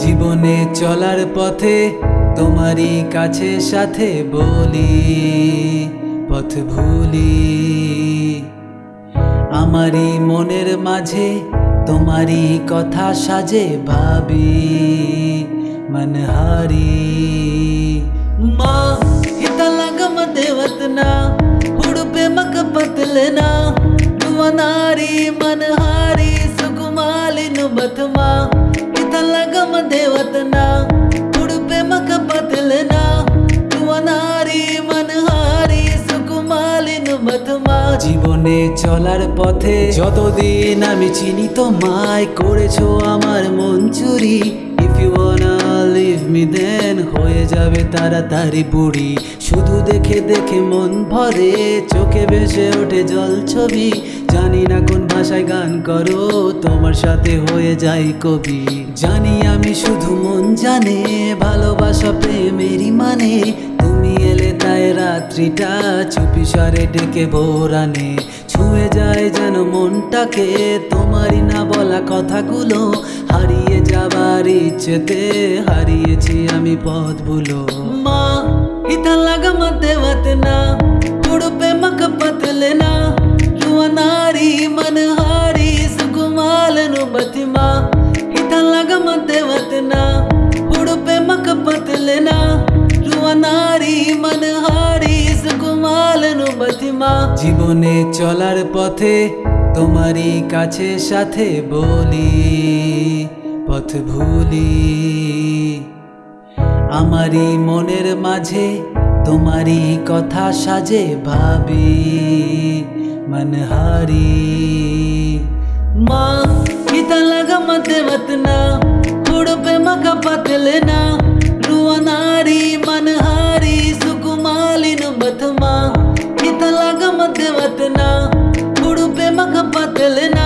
জীবনে চলার পথে তোমারই কাছে সাথে বলি, পথ ভুলি। আমারই মনের মাঝে তোমারই কথা সাজে ভাবি, মনহারি। মা হিতালাগম দেবতনা হুড়পে মক পতলনা দুয়ানারি মনহারি, সুকুমালিন বথমা देवतना हुड़पे मक पतलना নুয়ানারি মনহারি সুকুমালি নুবথমা জীবনে চলার পথে যতদিন আমি চিনি তোমায় করেছো আমার মন চুরি if you wanna leave me then হয়ে যাবে তাড়াতাড়ি বুড়ি শুধু দেখে দেখে মন ভরে চোখে ভেসে ওঠে জল ছবি জানি না কোন ভাষায় গান করো, তোমার সাথে হয়ে যাই কবি। জানি আমি শুধু মন জানে, ভালোবাসা প্রেমেরই মানে। তুমি এলে তাই রাত্রিটা চুপি সারে ডেকে ভোরানে ছুঁয়ে যায় যেন মনটাকে, তোমারই না বলা কথাগুলো। হারিয়ে যাবার ইচ্ছেতে হারিয়েছি আমি পথ ভুলো মা ইতা লাগা মধ্যে ಪ್ರತಿಮಾ জীবনে চলার পথে তোমারই কাছে সাথে বলি পথ ভুলি আমারই মনের মাঝে তোমারই কথা সাজে ভাবি মনহারি মা ತಲಗ ಮತ್ತೆ ಮತ್ನ ಹುಡುಪೆ ಮಗ ಪತಲನ ರುವನಾರಿ ಮನಹಾರಿ ಸುಕುಮಾಲಿನ ಬತಮ ಇತಲಗ ಮತ್ತೆ ಮತ್ನ ಹುಡುಪೆ ಮಗ ಪತಲನ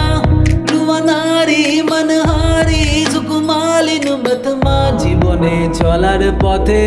ರುವನಾরি মনহারি সুকুমালিন বতমা জীবনে চলার পথে